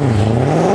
Oh,